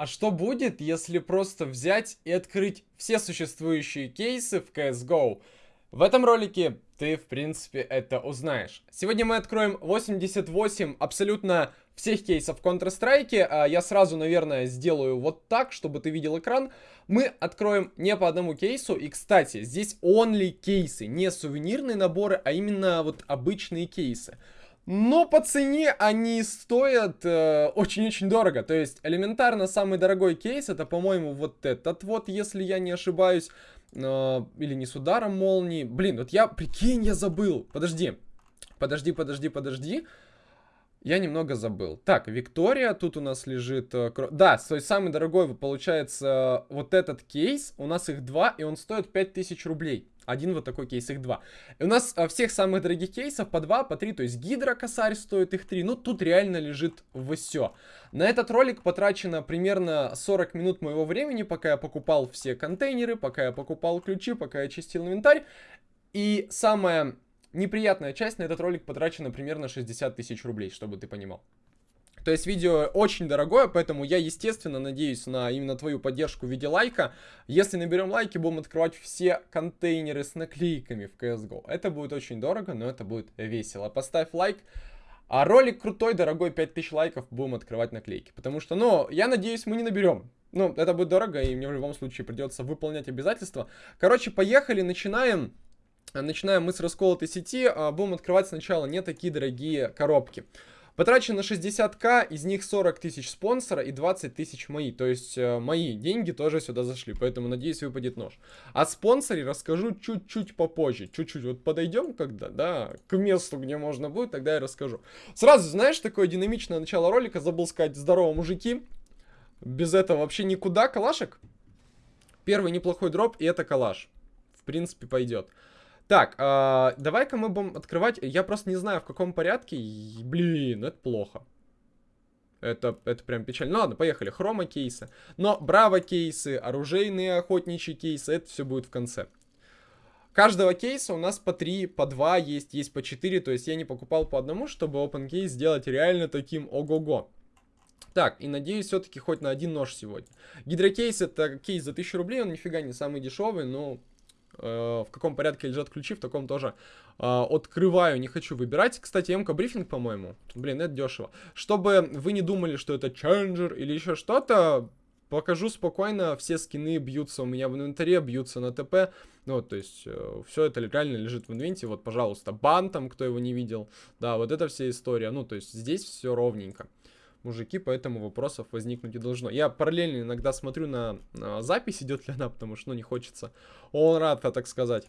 А что будет, если просто взять и открыть все существующие кейсы в CSGO? В этом ролике ты, в принципе, это узнаешь. Сегодня мы откроем 88 абсолютно всех кейсов Counter-Strike. А я сразу, наверное, сделаю вот так, чтобы ты видел экран. Мы откроем не по одному кейсу. И, кстати, здесь only кейсы, не сувенирные наборы, а именно вот обычные кейсы. Но по цене они стоят э, очень-очень э, дорого. То есть элементарно самый дорогой кейс это, по-моему, вот этот вот, если я не ошибаюсь. Э, или не с ударом молнии. Блин, вот я, прикинь, я забыл. Подожди. Подожди, подожди, подожди. Я немного забыл. Так, Виктория, тут у нас лежит... Э, да, то есть самый дорогой, получается, вот этот кейс. У нас их два, и он стоит 5000 рублей. Один вот такой кейс, их два. И у нас а, всех самых дорогих кейсов по два, по три. То есть гидро косарь стоит их три. Ну, тут реально лежит все. На этот ролик потрачено примерно 40 минут моего времени, пока я покупал все контейнеры, пока я покупал ключи, пока я чистил инвентарь. И самая неприятная часть на этот ролик потрачена примерно 60 тысяч рублей, чтобы ты понимал. То есть видео очень дорогое, поэтому я, естественно, надеюсь на именно твою поддержку в виде лайка. Если наберем лайки, будем открывать все контейнеры с наклейками в CSGO. Это будет очень дорого, но это будет весело. Поставь лайк. А ролик крутой, дорогой, 5000 лайков, будем открывать наклейки. Потому что, ну, я надеюсь, мы не наберем. Ну, это будет дорого, и мне в любом случае придется выполнять обязательства. Короче, поехали, начинаем. Начинаем мы с расколотой сети. А, будем открывать сначала не такие дорогие коробки. Потрачено 60к, из них 40 тысяч спонсора и 20 тысяч мои. То есть э, мои деньги тоже сюда зашли, поэтому надеюсь выпадет нож. О спонсоре расскажу чуть-чуть попозже. Чуть-чуть вот подойдем когда, да, к месту, где можно будет, тогда я расскажу. Сразу, знаешь, такое динамичное начало ролика, забыл сказать, здорово, мужики. Без этого вообще никуда, калашек. Первый неплохой дроп, и это калаш. В принципе, пойдет. Так, э, давай-ка мы будем открывать. Я просто не знаю, в каком порядке. Блин, это плохо. Это, это прям печально. Ну ладно, поехали. Хрома кейсы. Но браво кейсы, оружейные охотничьи кейсы, это все будет в конце. Каждого кейса у нас по 3, по 2 есть, есть по 4. То есть я не покупал по одному, чтобы open кейс сделать реально таким ого-го. Так, и надеюсь все-таки хоть на один нож сегодня. Гидрокейс это кейс за 1000 рублей, он нифига не самый дешевый, но в каком порядке лежат ключи, в таком тоже э, открываю, не хочу выбирать. Кстати, МК брифинг, по-моему. Блин, это дешево. Чтобы вы не думали, что это ченджер или еще что-то, покажу спокойно, все скины бьются у меня в инвентаре, бьются на ТП. Ну, то есть, э, все это реально лежит в инвенте. Вот, пожалуйста, бан там, кто его не видел. Да, вот это вся история. Ну, то есть, здесь все ровненько мужики, поэтому вопросов возникнуть не должно. Я параллельно иногда смотрю на, запись, идет ли она, потому что, ну, не хочется он рад, так сказать.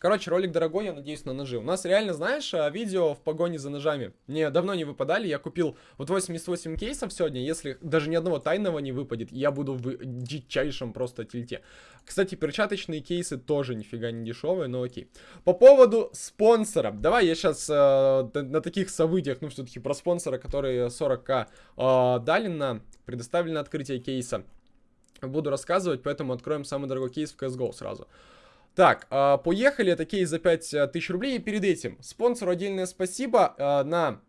Короче, ролик дорогой, я надеюсь, на ножи. У нас реально, знаешь, а, видео в погоне за ножами. Мне давно не выпадали, я купил вот 88 кейсов сегодня. Если даже ни одного тайного не выпадет, я буду в дичайшем просто тильте. Кстати, перчаточные кейсы тоже нифига не дешевые, но окей. По поводу спонсора. Давай я сейчас э, на таких событиях, ну все-таки про спонсора, которые 40к э, дали на предоставили на открытие кейса. Буду рассказывать, поэтому откроем самый дорогой кейс в CSGO сразу. Так, э, поехали, это кейс за 5000 рублей. И перед этим спонсору отдельное спасибо. Э, на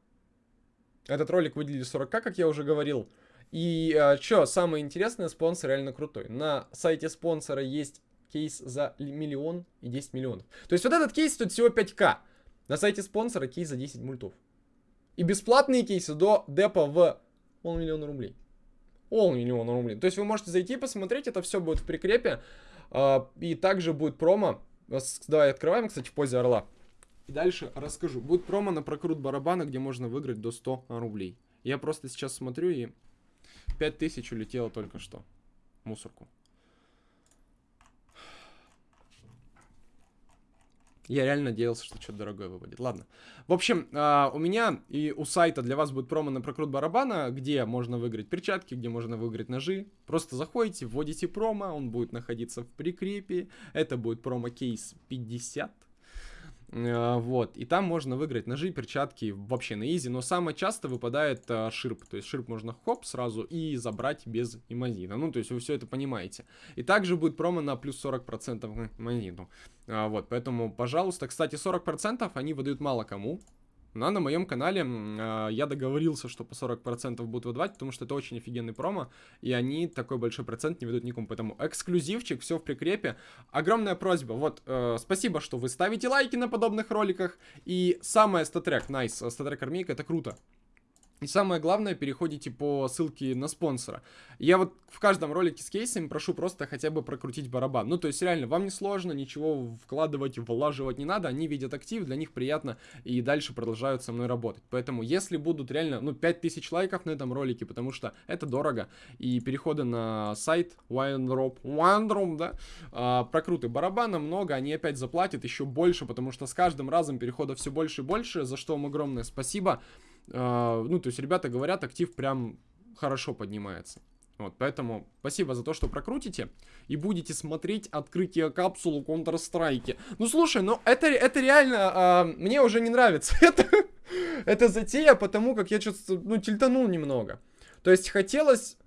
этот ролик выделили 40к, как я уже говорил. И э, что, самое интересное, спонсор реально крутой. На сайте спонсора есть кейс за миллион и 10 миллионов. То есть вот этот кейс стоит всего 5к. На сайте спонсора кейс за 10 мультов. И бесплатные кейсы до депа в полмиллиона рублей. Полмиллиона рублей. То есть вы можете зайти посмотреть, это все будет в прикрепе. А, и также будет промо. Давай открываем, кстати, в позе орла. И дальше расскажу. Будет промо на прокрут барабана, где можно выиграть до 100 рублей. Я просто сейчас смотрю и 5000 улетело только что. Мусорку. Я реально надеялся, что что-то дорогое выпадет. Ладно. В общем, э, у меня и у сайта для вас будет промо на прокрут барабана, где можно выиграть перчатки, где можно выиграть ножи. Просто заходите, вводите промо, он будет находиться в прикрепе. Это будет промо-кейс 50. Э, вот, и там можно выиграть ножи, перчатки вообще на изи, но самое часто выпадает а, ширп, то есть ширп можно хоп сразу и забрать без имазина, ну, то есть вы все это понимаете. И также будет промо на плюс 40% имазину, а, вот, поэтому, пожалуйста, кстати, 40% они выдают мало кому, На, на моем канале э, я договорился, что по 40% будут выдавать, потому что это очень офигенный промо, и они такой большой процент не ведут никому. Поэтому эксклюзивчик, все в прикрепе. Огромная просьба, вот, э, спасибо, что вы ставите лайки на подобных роликах. И самое статрек, найс, статрек армейка, это круто. И самое главное, переходите по ссылке на спонсора. Я вот в каждом ролике с кейсами прошу просто хотя бы прокрутить барабан. Ну, то есть, реально, вам не сложно, ничего вкладывать, влаживать не надо. Они видят актив, для них приятно и дальше продолжают со мной работать. Поэтому, если будут реально, ну, 5000 лайков на этом ролике, потому что это дорого, и переходы на сайт OneDrop, OneDrop, да, а, прокруты барабана много, они опять заплатят еще больше, потому что с каждым разом переходов все больше и больше, за что вам огромное спасибо. А, ну, то есть ребята говорят, актив прям хорошо поднимается. Вот, поэтому спасибо за то, что прокрутите и будете смотреть открытие капсулы Counter-Strike. Ну, слушай, ну это, это реально а, мне уже не нравится. это, это затея, потому как я что-то, ну, тильтанул немного. То есть хотелось...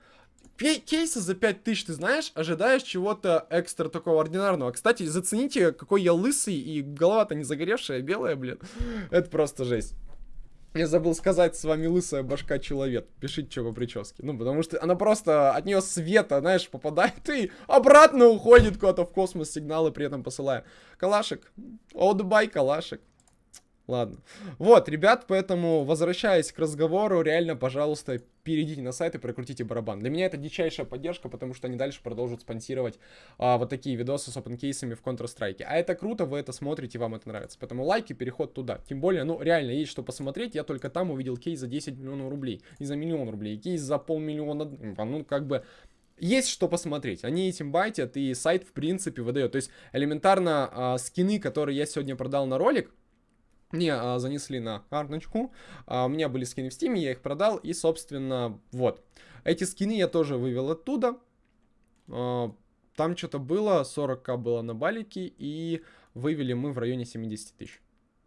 Кейсы за 5000, ты знаешь, ожидаешь чего-то экстра такого ординарного. Кстати, зацените, какой я лысый и голова-то не загоревшая, белая, блин. Это просто жесть. Я забыл сказать, с вами лысая башка человек. Пишите, что по прическе. Ну, потому что она просто, от нее света, знаешь, попадает и обратно уходит куда-то в космос сигналы, при этом посылая. Калашик. Одбай, калашик. Ладно. Вот, ребят, поэтому, возвращаясь к разговору, реально, пожалуйста, перейдите на сайт и прокрутите барабан. Для меня это дичайшая поддержка, потому что они дальше продолжат спонсировать а, вот такие видосы с опенкейсами в Counter-Strike. А это круто, вы это смотрите, вам это нравится. Поэтому лайки, переход туда. Тем более, ну, реально, есть что посмотреть. Я только там увидел кейс за 10 миллионов рублей. Не за миллион рублей, кейс за полмиллиона. Ну, как бы есть что посмотреть. Они этим байтят, и сайт, в принципе, выдает. То есть, элементарно, а, скины, которые я сегодня продал на ролик, мне а, занесли на карточку, а, у меня были скины в стиме, я их продал, и, собственно, вот. Эти скины я тоже вывел оттуда, а, там что-то было, 40к было на балике, и вывели мы в районе 70 тысяч.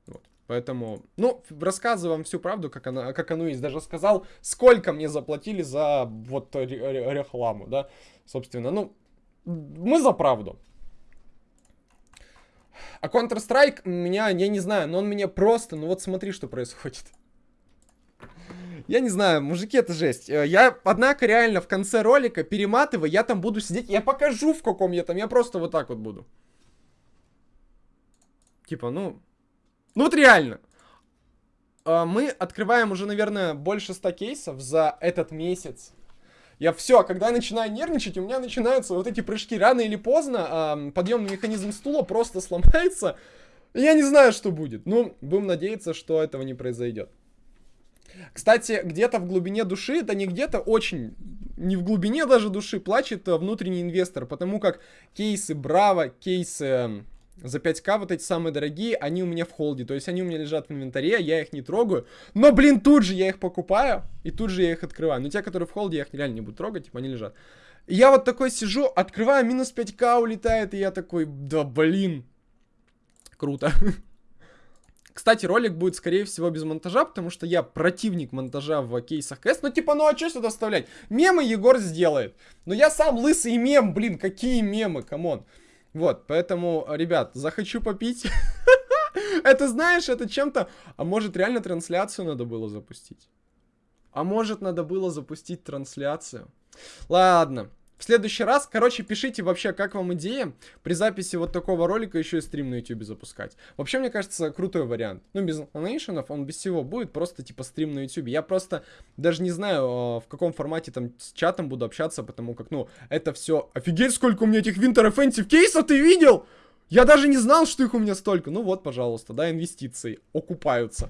Вот. Поэтому, ну, рассказываю вам всю правду, как, она, как оно есть. Даже сказал, сколько мне заплатили за вот рекламу, да, собственно. Ну, мы за правду. А Counter-Strike меня, я не знаю, но он меня просто, ну вот смотри, что происходит. Я не знаю, мужики, это жесть. Э, я, однако, реально в конце ролика, перематывая, я там буду сидеть, я покажу, в каком я там, я просто вот так вот буду. Типа, ну... Ну вот реально. Э, мы открываем уже, наверное, больше 100 кейсов за этот месяц. Я все, когда я начинаю нервничать, у меня начинаются вот эти прыжки. Рано или поздно э, подъемный механизм стула просто сломается. Я не знаю, что будет. Ну, будем надеяться, что этого не произойдет. Кстати, где-то в глубине души, это не где-то очень, не в глубине даже души, плачет внутренний инвестор, потому как кейсы Браво, кейсы за 5к вот эти самые дорогие, они у меня в холде. То есть они у меня лежат в инвентаре, я их не трогаю. Но, блин, тут же я их покупаю, и тут же я их открываю. Но те, которые в холде, я их реально не буду трогать, типа они лежат. Я вот такой сижу, открываю, минус 5к улетает, и я такой, да блин. Круто. Кстати, ролик будет, скорее всего, без монтажа, потому что я противник монтажа в кейсах КС. Ну, типа, ну а что сюда вставлять? Мемы Егор сделает. Но я сам лысый мем, блин, какие мемы, come on. Вот, поэтому, ребят, захочу попить. Это, знаешь, это чем-то... А может, реально трансляцию надо было запустить? А может, надо было запустить трансляцию? Ладно. В следующий раз, короче, пишите вообще, как вам идея при записи вот такого ролика еще и стрим на YouTube запускать. Вообще, мне кажется, крутой вариант. Ну, без анонейшенов, он без всего будет, просто типа стрим на YouTube. Я просто даже не знаю, а, в каком формате там с чатом буду общаться, потому как, ну, это все... Офигеть, сколько у меня этих Winter Offensive кейсов, ты видел? Я даже не знал, что их у меня столько. Ну вот, пожалуйста, да, инвестиции окупаются.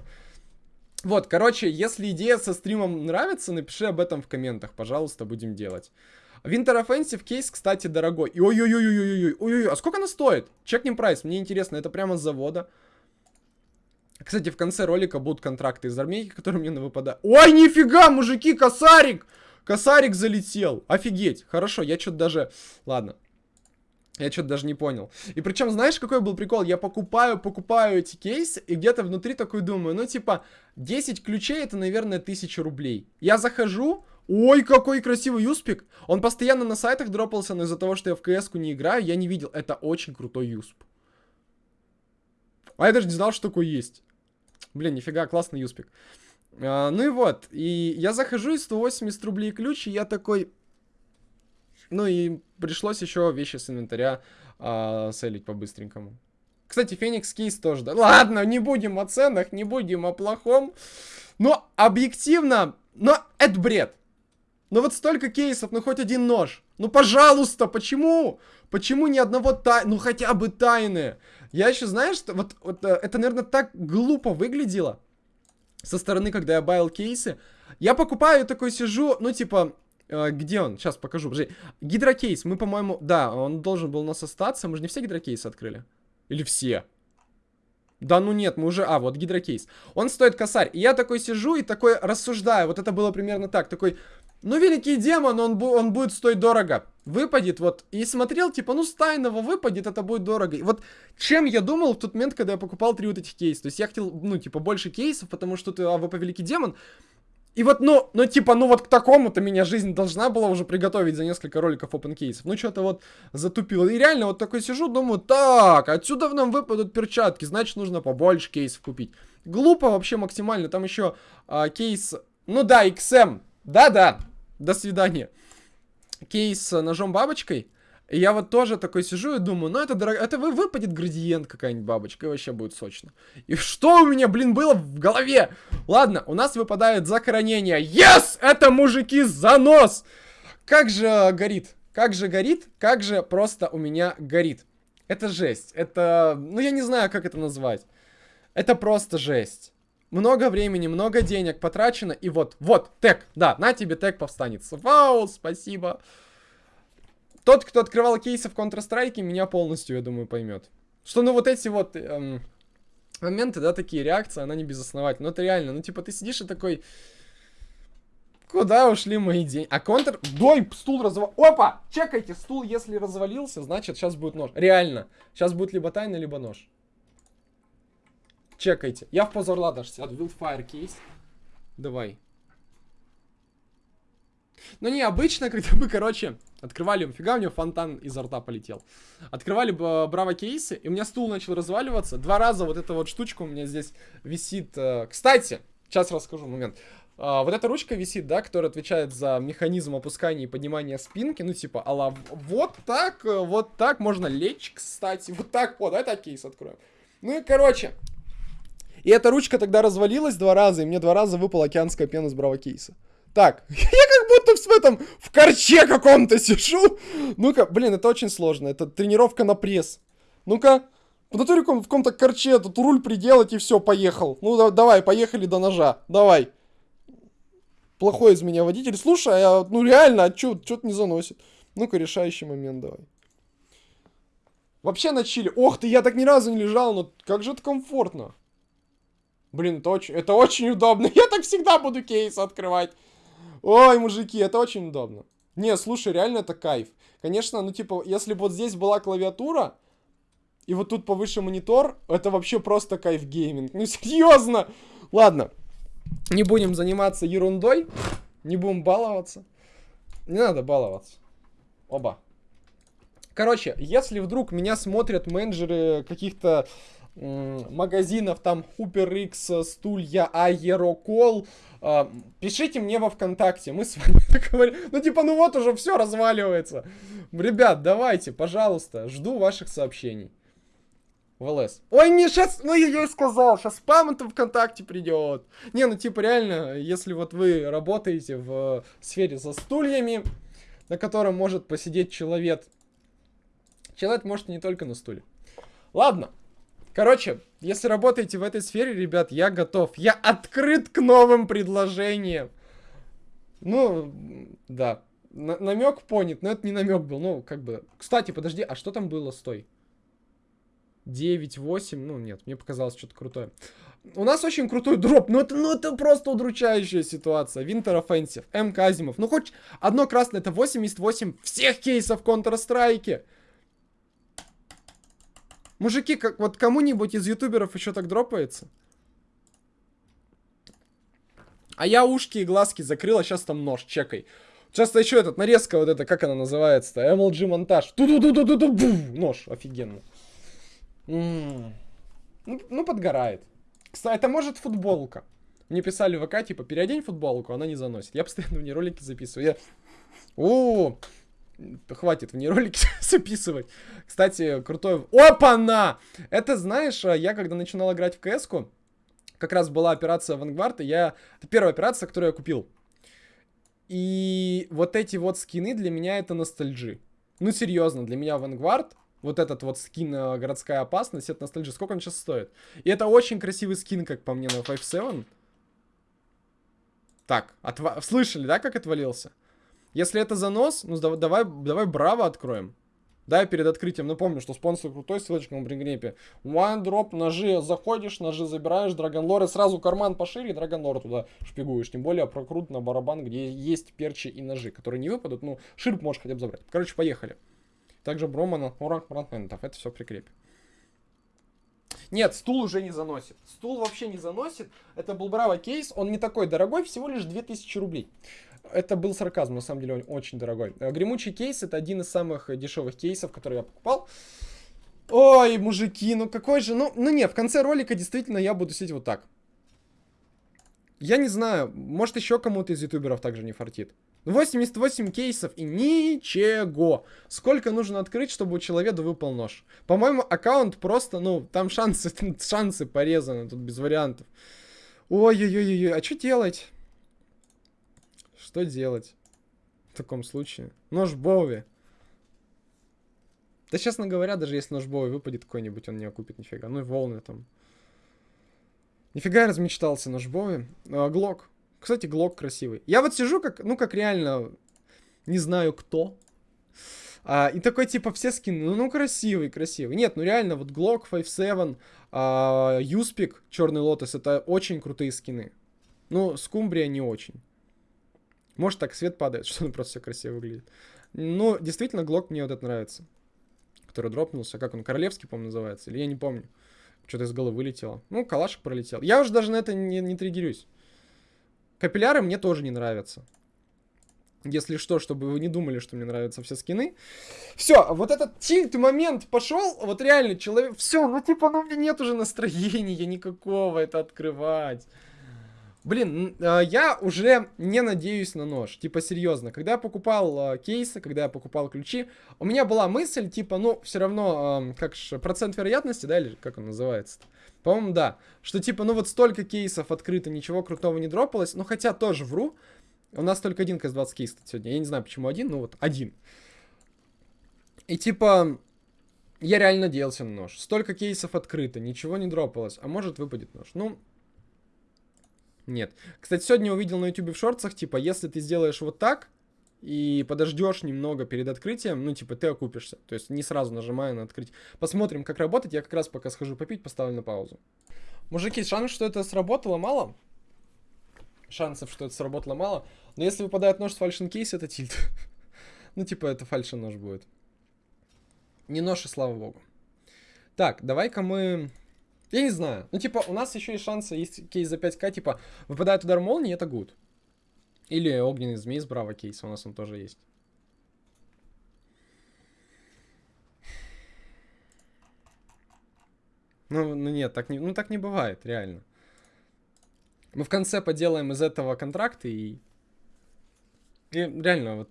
Вот, короче, если идея со стримом нравится, напиши об этом в комментах, пожалуйста, будем делать. Winter Offensive кейс, кстати, дорогой. И ой-ой-ой-ой-ой-ой, ой-ой, а сколько она стоит? Чекнем прайс, мне интересно, это прямо с завода. Кстати, в конце ролика будут контракты из армейки, которые мне выпадают. Ой, нифига, мужики, косарик! Косарик залетел. Офигеть. Хорошо, я что-то даже... Ладно. Я что-то даже не понял. И причем, знаешь, какой был прикол? Я покупаю, покупаю эти кейсы, и где-то внутри такой думаю, ну, типа, 10 ключей это, наверное, 1000 рублей. Я захожу, Ой, какой красивый юспик. Он постоянно на сайтах дропался, но из-за того, что я в кс не играю, я не видел. Это очень крутой юсп. А я даже не знал, что такое есть. Блин, нифига, классный юспик. А, ну и вот, и я захожу, и 180 рублей ключ, и я такой... Ну и пришлось еще вещи с инвентаря а, селить по-быстренькому. Кстати, Феникс Кейс тоже, да? Ладно, не будем о ценах, не будем о плохом. Но объективно, но это бред. Ну вот столько кейсов, ну хоть один нож. Ну пожалуйста, почему? Почему ни одного тай... Ну хотя бы тайны. Я еще, знаешь, что вот, вот э, это, наверное, так глупо выглядело со стороны, когда я баял кейсы. Я покупаю, такой сижу, ну типа, э, где он? Сейчас покажу. Гидрокейс, мы, по-моему, да, он должен был у нас остаться. Мы же не все гидрокейсы открыли. Или все? Да ну нет, мы уже... А, вот гидрокейс. Он стоит косарь. И я такой сижу и такой рассуждаю. Вот это было примерно так. Такой, ну великий демон, он, он будет стоить дорого. Выпадет вот. И смотрел, типа, ну с тайного выпадет, это будет дорого. И вот чем я думал в тот момент, когда я покупал три вот этих кейса. То есть я хотел, ну, типа, больше кейсов, потому что ты АВП великий демон. И вот, ну, ну, типа, ну вот к такому-то меня жизнь должна была уже приготовить за несколько роликов open кейсов. Ну, что-то вот затупило. И реально вот такой сижу, думаю, так, отсюда в нам выпадут перчатки, значит, нужно побольше кейсов купить. Глупо вообще максимально. Там еще а, кейс, ну да, XM, да-да, до свидания. Кейс с ножом бабочкой. И я вот тоже такой сижу и думаю, ну это дорого, это вы выпадет градиент какая-нибудь бабочка, и вообще будет сочно. И что у меня, блин, было в голове? Ладно, у нас выпадает захоронение. Yes! Это мужики занос! Как же горит, как же горит, как же просто у меня горит. Это жесть, это, ну я не знаю, как это назвать. Это просто жесть. Много времени, много денег потрачено, и вот, вот, тег, да, на тебе тег повстанец. Вау, спасибо. Тот, кто открывал кейсы в Counter-Strike, меня полностью, я думаю, поймет. Что, ну, вот эти вот эм, моменты, да, такие реакции, она не безосновательна. Ну, это реально, ну, типа, ты сидишь и такой... Куда ушли мои деньги? А контр... Дой, стул развал... Опа! Чекайте, стул, если развалился, значит, сейчас будет нож. Реально. Сейчас будет либо тайна, либо нож. Чекайте. Я в позор даже сяду. Wildfire кейс. Давай. Ну не, обычно, когда мы, короче, открывали, фига у него фонтан изо рта полетел. Открывали браво кейсы, и у меня стул начал разваливаться. Два раза вот эта вот штучка у меня здесь висит. Э, кстати, сейчас расскажу момент. Uh, вот эта ручка висит, да, которая отвечает за механизм опускания и поднимания спинки. Ну, типа, алла, вот так, э, вот так можно лечь, кстати. Вот так, вот, это кейс откроем. Ну и, короче, и эта ручка тогда развалилась два раза, и мне два раза выпала океанская пена с браво кейса. Так, я как будто в этом, в корче каком-то сижу. Ну-ка, блин, это очень сложно. Это тренировка на пресс. Ну-ка, в натуре в каком-то корче тут руль приделать и все, поехал. Ну, да, давай, поехали до ножа. Давай. Плохой из меня водитель. Слушай, а, ну реально, а что-то не заносит. Ну-ка, решающий момент давай. Вообще на чили. Ох ты, я так ни разу не лежал, но как же это комфортно. Блин, это очень, это очень удобно. Я так всегда буду кейс открывать. Ой, мужики, это очень удобно. Не, слушай, реально это кайф. Конечно, ну типа, если бы вот здесь была клавиатура, и вот тут повыше монитор, это вообще просто кайф гейминг. Ну серьезно! Ладно, не будем заниматься ерундой, не будем баловаться. Не надо баловаться. Оба. Короче, если вдруг меня смотрят менеджеры каких-то магазинов, там HooperX, Стулья, Аерокол, пишите мне во ВКонтакте, мы с вами говорим. Ну, типа, ну вот уже все разваливается. Ребят, давайте, пожалуйста, жду ваших сообщений. В. Ой, не, сейчас, ну я ей сказал, сейчас спам-то ВКонтакте придет. Не, ну типа реально, если вот вы работаете в сфере со стульями, на котором может посидеть человек. Человек может не только на стуле. Ладно. Короче, если работаете в этой сфере, ребят, я готов. Я открыт к новым предложениям. Ну, да. Н намек понят, но это не намек был. Ну, как бы. Кстати, подожди, а что там было? Стой. 9, 8. Ну, нет, мне показалось что-то крутое. У нас очень крутой дроп. Ну это, ну, это просто удручающая ситуация. Winter Offensive, М. Казимов. Ну, хоть одно красное, это 88 всех кейсов Counter-Strike. Мужики, как вот кому-нибудь из ютуберов еще так дропается? А я ушки и глазки закрыл, а сейчас там нож, чекай. Часто еще этот, нарезка вот это, как она называется-то? MLG монтаж. ту ду ду ду ду ду Нож, офигенно. М -м. Ну, ну, подгорает. Кстати, это может футболка. Мне писали в ВК, типа, переодень футболку, она не заносит. Я постоянно в ней ролики записываю. Я... О, хватит в ней ролики записывать. Кстати, крутой... Опа-на! Это, знаешь, я когда начинал играть в кс как раз была операция Vanguard, и я... Это первая операция, которую я купил. И вот эти вот скины для меня это ностальджи. Ну, серьезно, для меня Vanguard, вот этот вот скин э, городская опасность, это ностальджи. Сколько он сейчас стоит? И это очень красивый скин, как по мне, на 5.7. Так, отва... слышали, да, как отвалился? Если это занос, ну давай, давай браво откроем. Да, перед открытием напомню, что спонсор крутой, ссылочка на пригрепе. One drop, ножи, заходишь, ножи забираешь, Драгонлор, и сразу карман пошире, Драгонлор туда шпигуешь. Тем более прокрут на барабан, где есть перчи и ножи, которые не выпадут, ну, ширп можешь хотя бы забрать. Короче, поехали. Также Бромана, Орак, Брандментов, это все прикрепим. Нет, стул уже не заносит. Стул вообще не заносит. Это был Браво кейс, он не такой дорогой, всего лишь 2000 рублей. Это был сарказм, на самом деле он очень дорогой. Э, гремучий кейс это один из самых дешевых кейсов, которые я покупал. Ой, мужики, ну какой же... Ну, ну нет, в конце ролика действительно я буду сидеть вот так. Я не знаю, может еще кому-то из ютуберов также не фартит. 88 кейсов и ничего. Сколько нужно открыть, чтобы у человека выпал нож? По-моему, аккаунт просто, ну, там шансы, шансы порезаны, тут без вариантов. Ой-ой-ой-ой, а что делать? Что делать в таком случае? Нож Боуи. Да, честно говоря, даже если нож Боуи выпадет какой-нибудь, он не окупит нифига. Ну и волны там. Нифига я размечтался нож Боуи. А, Глок. Кстати, Глок красивый. Я вот сижу как, ну как реально, не знаю кто. А, и такой, типа, все скины, ну, ну, красивый, красивый. Нет, ну, реально, вот Glock 5.7, а, Юспик, Черный Лотос, это очень крутые скины. Ну, Скумбрия не очень. Может, так свет падает, что он просто все красиво выглядит. Но ну, действительно, Глок мне вот это нравится. Который дропнулся. Как он, Королевский, по-моему, называется? Или я не помню. Что-то из головы вылетело. Ну, калашик пролетел. Я уже даже на это не, не триггерюсь. Капилляры мне тоже не нравятся. Если что, чтобы вы не думали, что мне нравятся все скины. Все, вот этот тильт момент пошел, вот реально человек... Все, ну типа, ну у меня нет уже настроения никакого это открывать. Блин, а, я уже не надеюсь на нож. Типа, серьезно. Когда я покупал а, кейсы, когда я покупал ключи, у меня была мысль, типа, ну, все равно, как же, процент вероятности, да, или как он называется -то? По-моему, да. Что, типа, ну, вот столько кейсов открыто, ничего крутого не дропалось. Ну, хотя тоже вру. У нас только один КС-20 кейс сегодня. Я не знаю, почему один, но вот один. И, типа, я реально надеялся на нож. Столько кейсов открыто, ничего не дропалось. А может, выпадет нож. Ну, нет. Кстати, сегодня увидел на YouTube в шорцах, типа, если ты сделаешь вот так и подождешь немного перед открытием, ну, типа, ты окупишься. То есть не сразу нажимая на открыть. Посмотрим, как работать. Я как раз пока схожу попить, поставлю на паузу. Мужики, шанс, что это сработало, мало. Шансов, что это сработало, мало. Но если выпадает нож с фальшин кейс, это тильт. ну, типа, это фальшин нож будет. Не нож, и слава богу. Так, давай-ка мы я не знаю. Ну, типа, у нас еще есть шансы, есть кейс за 5к, типа, выпадает удар молнии, это гуд. Или огненный змей с браво кейса, у нас он тоже есть. Ну, ну нет, так не, ну так не бывает, реально. Мы в конце поделаем из этого контракты и... И реально, вот...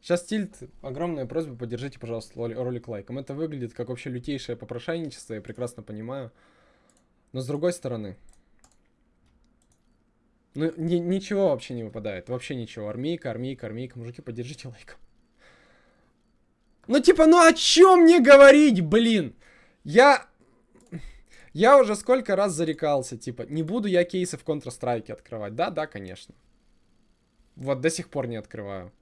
Сейчас тильт, огромная просьба, поддержите, пожалуйста, ролик лайком. Это выглядит как вообще лютейшее попрошайничество, я прекрасно понимаю. Но с другой стороны... Ну, ни, ничего вообще не выпадает. Вообще ничего. Армейка, армейка, армейка. Мужики, поддержите лайком. Ну, типа, ну о чем мне говорить, блин? Я... Я уже сколько раз зарекался, типа, не буду я кейсы в Counter-Strike открывать. Да, да, конечно. Вот до сих пор не открываю.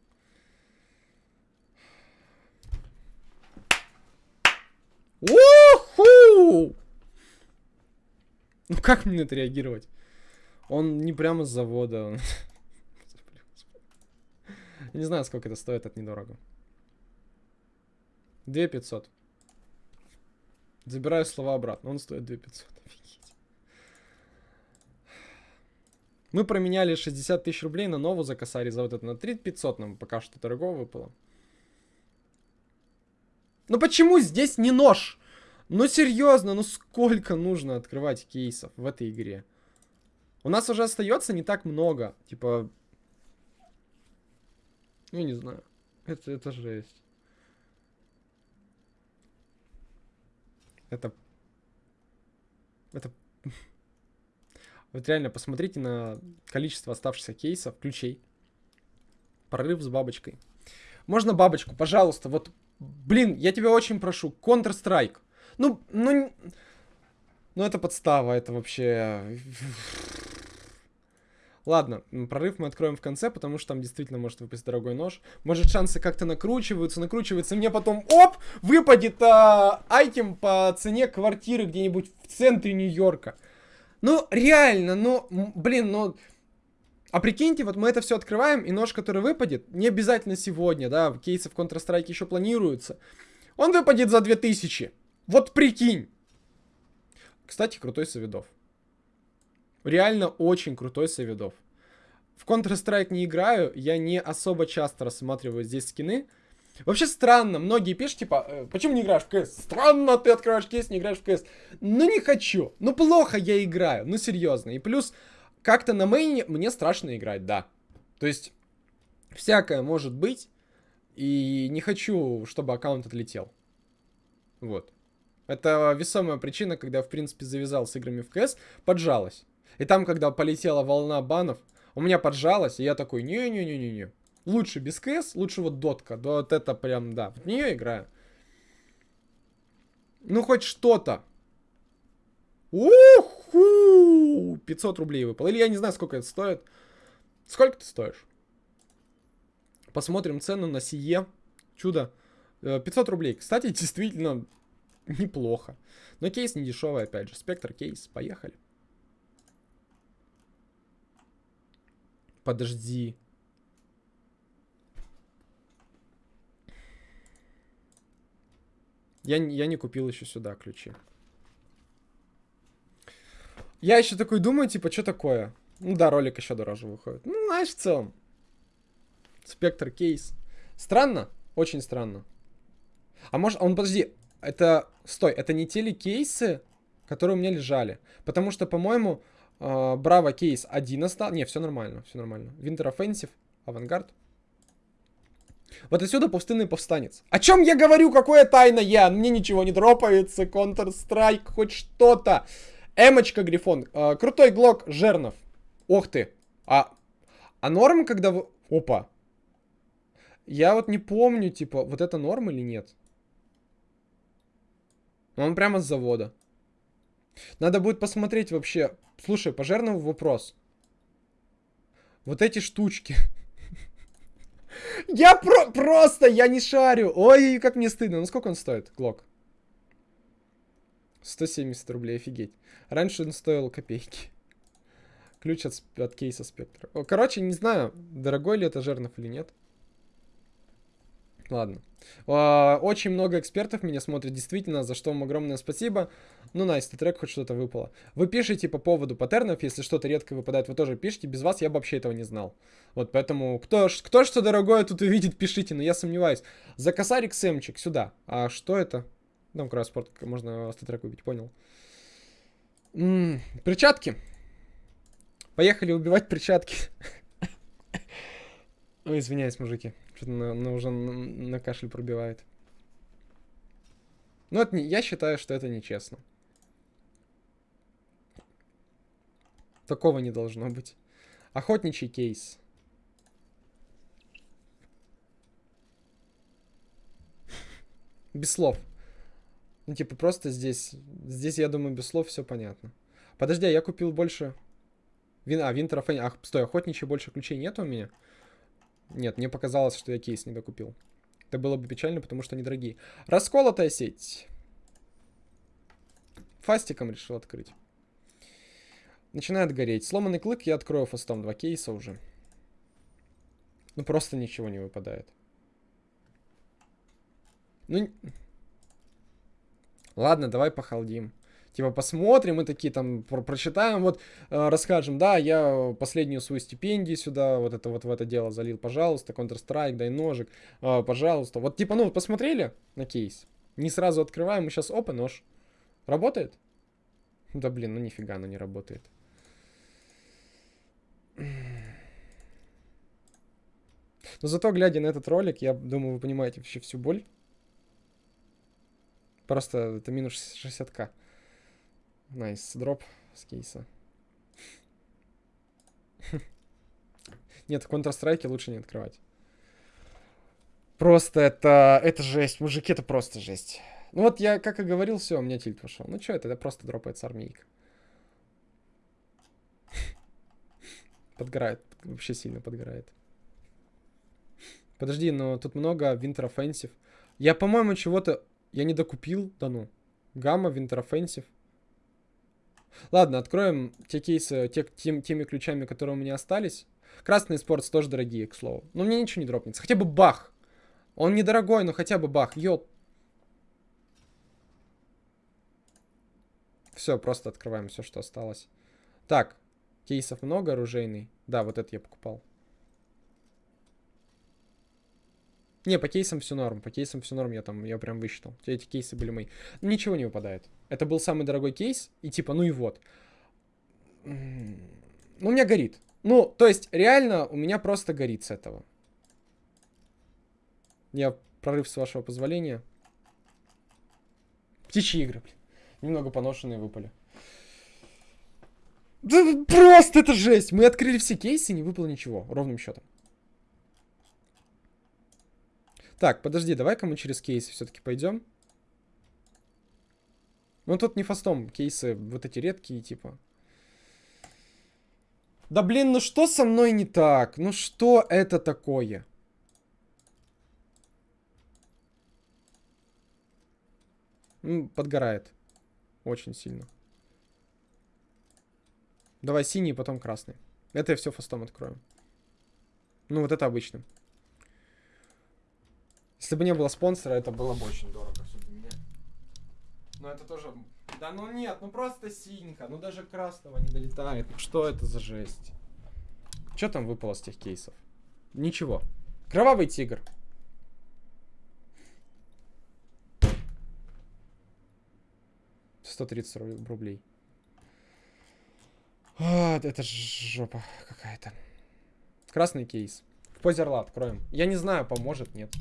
Уху! Ну как мне отреагировать? Он не прямо с завода. Он... не знаю, сколько это стоит, это недорого. 2500. Забираю слова обратно, он стоит 2500. Офигеть. Мы променяли 60 тысяч рублей на новую за косари за вот это. На 3500 нам пока что дорого выпало. Ну почему здесь не нож? Ну серьезно, ну сколько нужно открывать кейсов в этой игре? У нас уже остается не так много. Типа... Я не знаю. Это, это жесть. Это... Это... Вот реально, посмотрите на количество оставшихся кейсов, ключей. Прорыв с бабочкой. Можно бабочку, пожалуйста, вот... Блин, я тебя очень прошу, Counter-Strike. Ну, ну... Ну, это подстава, это вообще... Ладно, прорыв мы откроем в конце, потому что там действительно может выпасть дорогой нож. Может шансы как-то накручиваются, накручиваются, мне потом, оп, выпадет а, айтем по цене квартиры где-нибудь в центре Нью-Йорка. Ну, реально, ну, блин, ну... А прикиньте, вот мы это все открываем, и нож, который выпадет, не обязательно сегодня, да, кейсы в Counter-Strike еще планируются. Он выпадет за 2000. Вот прикинь. Кстати, крутой Савидов. Реально очень крутой Савидов. В Counter-Strike не играю, я не особо часто рассматриваю здесь скины. Вообще странно, многие пишут, типа, э, почему не играешь в КС? Странно, ты открываешь кейс, не играешь в КС. Ну не хочу, ну плохо я играю, ну серьезно. И плюс, как-то на мейне мне страшно играть, да. То есть, всякое может быть, и не хочу, чтобы аккаунт отлетел. Вот. Это весомая причина, когда, в принципе, завязал с играми в КС, поджалась. И там, когда полетела волна банов, у меня поджалось, и я такой, не-не-не-не-не. Лучше без КС, лучше вот дотка. Да, вот это прям, да. В нее играю. Ну, хоть что-то. Уху! 500 рублей выпало. Или я не знаю, сколько это стоит. Сколько ты стоишь? Посмотрим цену на сие. Чудо. 500 э, рублей. Кстати, действительно неплохо. Но кейс не дешевый, опять же. Спектр кейс. Поехали. Подожди. Я, я не купил еще сюда ключи. Я еще такой думаю, типа, что такое? Ну да, ролик еще дороже выходит. Ну, знаешь, в целом. Спектр кейс. Странно? Очень странно. А может, он, подожди, это, стой, это не те ли кейсы, которые у меня лежали? Потому что, по-моему, Браво кейс 1 остался. Не, все нормально, все нормально. Winter Offensive, Авангард. Вот отсюда пустынный повстанец. О чем я говорю? Какое тайна я? Мне ничего не дропается. Counter-Strike, хоть что-то. Эмочка Грифон. Э, крутой глок Жернов. Ох ты. А, а норм, когда вы... Опа. Я вот не помню, типа, вот это норм или нет? Он прямо с завода. Надо будет посмотреть вообще. Слушай, пожарного вопрос. Вот эти штучки. Я про просто, я не шарю. Ой, как мне стыдно. Ну сколько он стоит, Глок? 170 рублей, офигеть. Раньше он стоил копейки. Ключ от, от кейса спектра. Короче, не знаю, дорогой ли это Жернов или нет. Ладно. А, очень много экспертов меня смотрят, действительно, за что вам огромное спасибо. Ну, найс, nice, трек хоть что-то выпало. Вы пишете по поводу паттернов, если что-то редко выпадает, вы тоже пишите. Без вас я бы вообще этого не знал. Вот, поэтому, кто, кто что дорогое тут увидит, пишите, но я сомневаюсь. За косарик Сэмчик, сюда. А что это? Там кросспорт, можно статрек купить, понял. М -м, перчатки. Поехали убивать перчатки. Ой, извиняюсь, мужики. Что-то на, на, уже на, на кашель пробивает. Ну, это не, я считаю, что это нечестно. Такого не должно быть. Охотничий кейс. Без слов. Ну, типа, просто здесь... Здесь, я думаю, без слов все понятно. Подожди, а я купил больше... Вин... А, Винтер Ах, стой, охотничий больше ключей нет у меня? Нет, мне показалось, что я кейс не докупил. Это было бы печально, потому что они дорогие. Расколотая сеть. Фастиком решил открыть. Начинает гореть. Сломанный клык я открою фастом. Два кейса уже. Ну, просто ничего не выпадает. Ну... Ладно, давай похалдим. Типа посмотрим, мы такие там про прочитаем, вот э, расскажем, да, я последнюю свою стипендию сюда, вот это вот в это дело залил, пожалуйста, Counter-Strike, дай ножик, э, пожалуйста. Вот типа, ну, посмотрели на кейс, не сразу открываем, мы сейчас, опа, нож. Работает? Да блин, ну нифига оно не работает. Но зато, глядя на этот ролик, я думаю, вы понимаете вообще всю боль. Просто это минус 60к. Nice, дроп с кейса. Нет, в Counter-Strike лучше не открывать. Просто это, это жесть. Мужики, это просто жесть. Ну вот я, как и говорил, все, у меня тильт пошел. Ну что это, это просто дропается армейка. Подгорает, вообще сильно подгорает. Подожди, но тут много Winter Offensive. Я, по-моему, чего-то... Я не докупил, да ну. Гамма, Winter Offensive. Ладно, откроем те кейсы, те, тем, теми ключами, которые у меня остались. Красный спортс тоже дорогие, к слову. Но мне ничего не дропнется. Хотя бы бах. Он недорогой, но хотя бы бах. Йоп. Все, просто открываем все, что осталось. Так, кейсов много, оружейный. Да, вот это я покупал. Не, по кейсам все норм. По кейсам все норм, я там, я прям высчитал. Эти кейсы были мои. Ничего не выпадает. Это был самый дорогой кейс, и типа, ну и вот. Ну, у меня горит. Ну, то есть, реально, у меня просто горит с этого. Я прорыв, с вашего позволения. Птичьи игры, блин. Немного поношенные выпали. Да просто это жесть! Мы открыли все кейсы, и не выпало ничего, ровным счетом. Так, подожди, давай-ка мы через кейсы все-таки пойдем. Ну тут не фастом, кейсы вот эти редкие, типа. Да блин, ну что со мной не так? Ну что это такое? Подгорает. Очень сильно. Давай синий, потом красный. Это я все фастом открою. Ну, вот это обычным. Если бы не было спонсора, это было бы очень дорого все для меня. Но это тоже... Да ну нет, ну просто синька. Ну даже красного не долетает. Ну что это за жесть? Что там выпало с тех кейсов? Ничего. Кровавый тигр. 130 рублей. А, это жопа какая-то. Красный кейс. В позе откроем. Я не знаю, поможет, нет.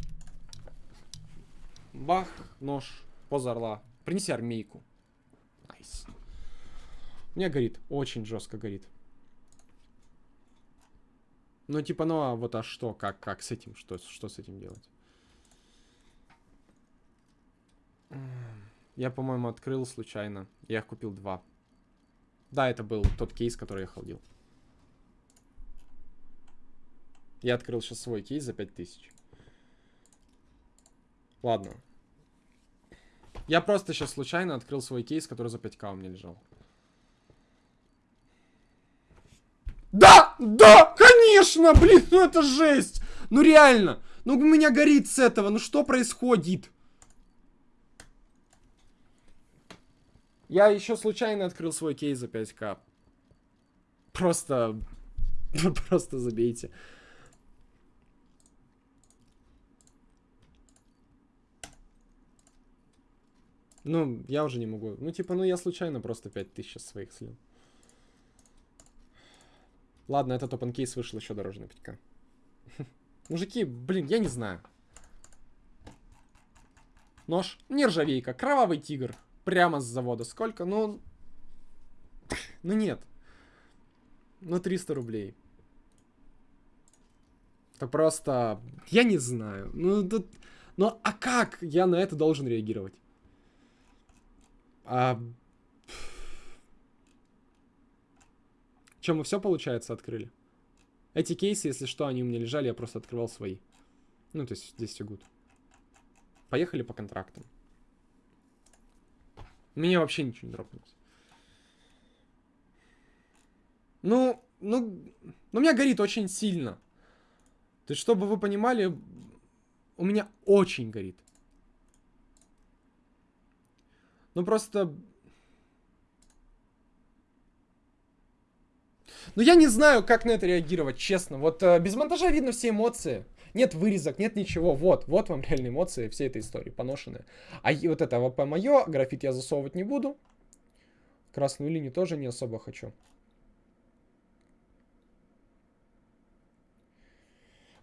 Бах, нож, поза орла. Принеси армейку. Nice. У меня горит. Очень жестко горит. Ну, типа, ну, а вот а что? Как, как с этим? Что, что с этим делать? Я, по-моему, открыл случайно. Я их купил два. Да, это был тот кейс, который я холдил. Я открыл сейчас свой кейс за 5000. Ладно. Я просто сейчас случайно открыл свой кейс, который за 5к у меня лежал. Да! Да! Конечно! Блин, ну это жесть! Ну реально! Ну у меня горит с этого, ну что происходит? Я еще случайно открыл свой кейс за 5к. Просто... Просто забейте. Ну, я уже не могу. Ну, типа, ну я случайно просто 5000 своих слил. Ладно, этот open кейс вышел еще дороже на 5к. Мужики, блин, я не знаю. Нож, нержавейка, кровавый тигр. Прямо с завода. Сколько? Ну... Ну нет. Ну 300 рублей. Это просто... Я не знаю. Ну, тут... Ну, а как я на это должен реагировать? А... Чем мы все, получается, открыли? Эти кейсы, если что, они у меня лежали, я просто открывал свои. Ну, то есть здесь все гуд. Поехали по контрактам. Мне вообще ничего не дропнулось. Ну, ну, ну, у меня горит очень сильно. То есть, чтобы вы понимали, у меня очень горит. Ну, просто... Ну, я не знаю, как на это реагировать, честно. Вот э, без монтажа видно все эмоции. Нет вырезок, нет ничего. Вот, вот вам реальные эмоции всей этой истории, поношенные. А вот это АВП мое, графит я засовывать не буду. Красную линию тоже не особо хочу.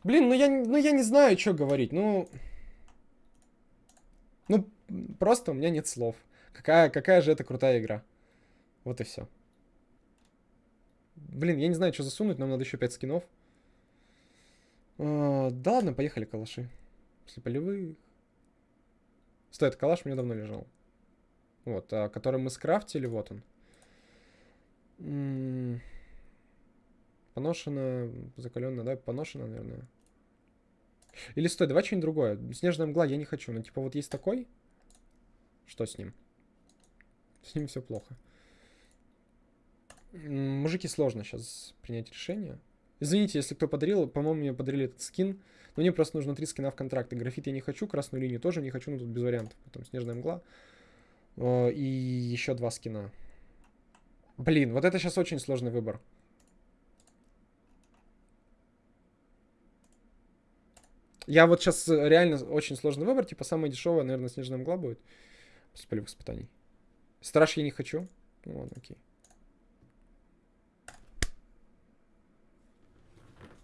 Блин, ну я, ну я не знаю, что говорить. Ну, ну, просто у меня нет слов. Какая, какая же это крутая игра. Вот и все. Блин, я не знаю, что засунуть, нам надо еще 5 скинов. А, да ладно, поехали калаши. После полевых. Стой, этот калаш у давно лежал. Вот, а, который мы скрафтили, вот он. М -м поношено, закаленно, да, поношено, наверное. Или стой, давай что-нибудь другое. Снежная мгла я не хочу. Ну, типа, вот есть такой. Что с ним? С ним все плохо. Мужики, сложно сейчас принять решение. Извините, если кто подарил, по-моему, мне подарили этот скин. Но мне просто нужно три скина в контракты. Графит я не хочу, красную линию тоже не хочу, но тут без вариантов. Потом снежная мгла. И еще два скина. Блин, вот это сейчас очень сложный выбор. Я вот сейчас э, реально очень сложный выбор. Типа, самая дешевая, наверное, снежная мгла будет. После полевых испытаний. Страж я не хочу. Ну ладно, окей.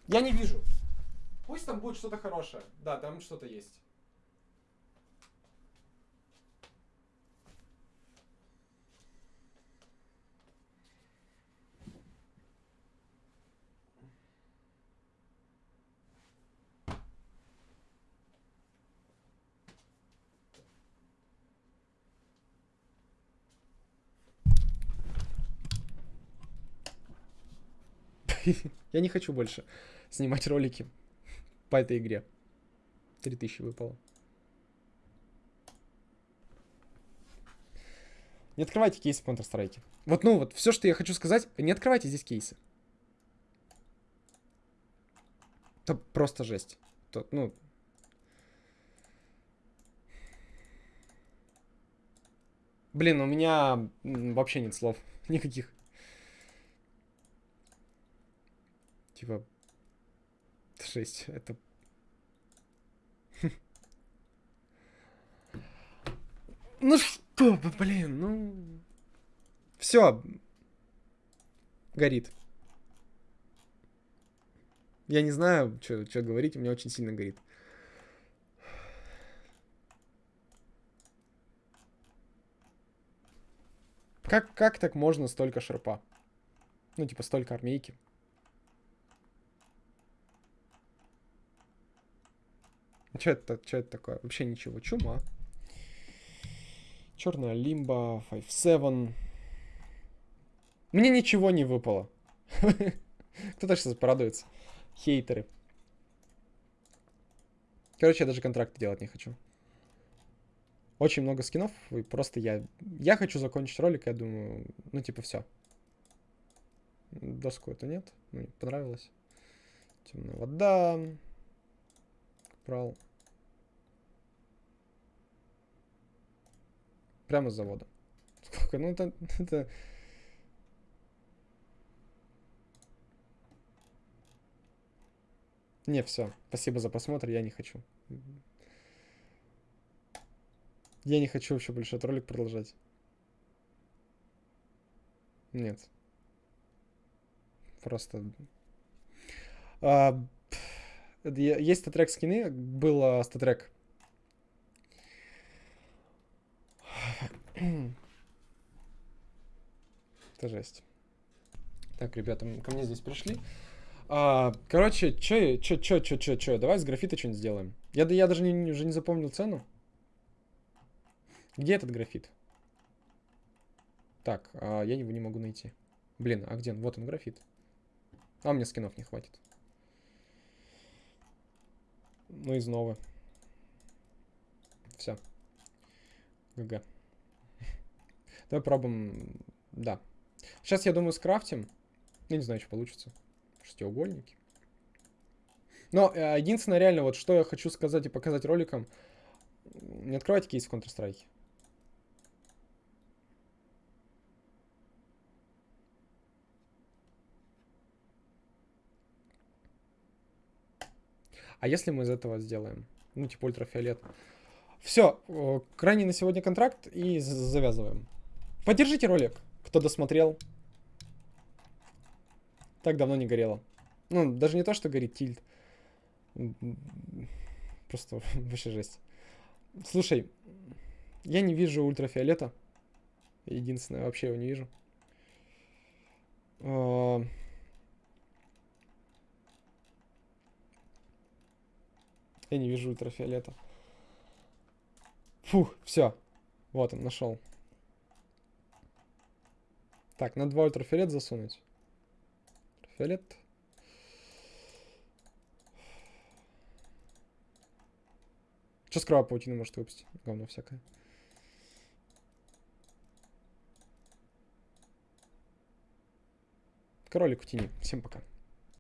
Я не вижу. Пусть там будет что-то хорошее. Да, там что-то есть. Я не хочу больше снимать ролики по этой игре. 3000 выпало. Не открывайте кейсы в Counter-Strike. Вот, ну, вот, все, что я хочу сказать, не открывайте здесь кейсы. Это просто жесть. То, ну... Блин, у меня вообще нет слов. Никаких. Типа... 6. Это... Ну что, блин, ну... Все. Горит. Я не знаю, что говорить, у меня очень сильно горит. Как, как так можно столько шерпа? Ну, типа, столько армейки. Что это, что это такое? Вообще ничего. Чума. Черная лимба, 5-7. Мне ничего не выпало. Кто-то сейчас порадуется. Хейтеры. Короче, я даже контракты делать не хочу. Очень много скинов, и просто я... Я хочу закончить ролик, я думаю, ну типа все. Доску это нет, мне понравилось. Темная вода. Брал. Прямо с завода. Сколько? Ну, это, это... Не, все. Спасибо за просмотр, я не хочу. Я не хочу вообще больше этот ролик продолжать. Нет. Просто... А, есть статрек скины, был статрек. Это жесть. Так, ребята, ко мне здесь пришли. А, короче, чё, чё, чё, чё, чё, чё, давай с графита что-нибудь сделаем. Я, я даже не, уже не запомнил цену. Где этот графит? Так, а, я его не могу найти. Блин, а где он? Вот он, графит. А, мне скинов не хватит. Ну, из нового. Все. ГГ. Давай пробуем... Да. Сейчас, я думаю, скрафтим. Я не знаю, что получится. Шестиугольники. Но э, единственное, реально, вот что я хочу сказать и показать роликом. Не открывайте кейс в Counter-Strike. А если мы из этого сделаем? Ну, типа ультрафиолет. Все, крайний на сегодня контракт и завязываем. Поддержите ролик, кто досмотрел. Так давно не горело. Ну, даже не то, что горит тильт. Просто вообще жесть. Слушай, я не вижу ультрафиолета. Единственное, вообще его не вижу. А, я не вижу ультрафиолета. Фух, все. Вот он, нашел. Так, на два ультрафиолет засунуть. Ультрафиолет. Что с паутины может выпустить? Говно всякое. Кролик в тени. Всем пока.